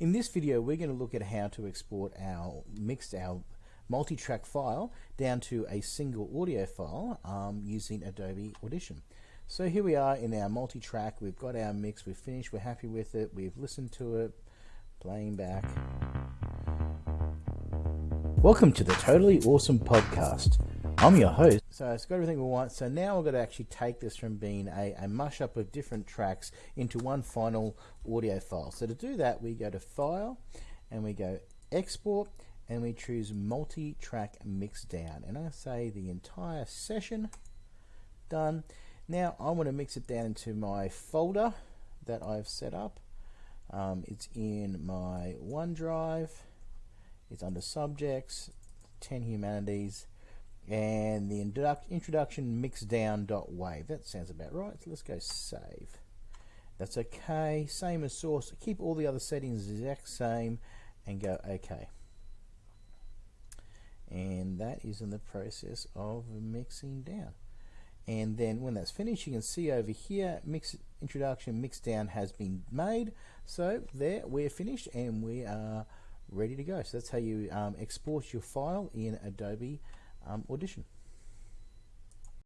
In this video we're going to look at how to export our mixed our multi-track file down to a single audio file um, using Adobe Audition. So here we are in our multi-track, we've got our mix, we've finished, we're happy with it, we've listened to it, playing back. Welcome to the Totally Awesome Podcast. I'm your host. So it's got everything we want. So now we're going to actually take this from being a, a mush up of different tracks into one final audio file. So to do that, we go to File and we go Export and we choose Multi-Track Mix Down. And I say the entire session done. Now I want to mix it down into my folder that I've set up. Um, it's in my OneDrive. It's under Subjects, 10 Humanities and the introduction mixdown.wave. That sounds about right. So let's go save. That's okay. Same as source. Keep all the other settings exact same and go OK. And that is in the process of mixing down. And then when that's finished, you can see over here, mix introduction mixdown has been made. So there, we're finished and we are ready to go. So that's how you um, export your file in Adobe um, audition.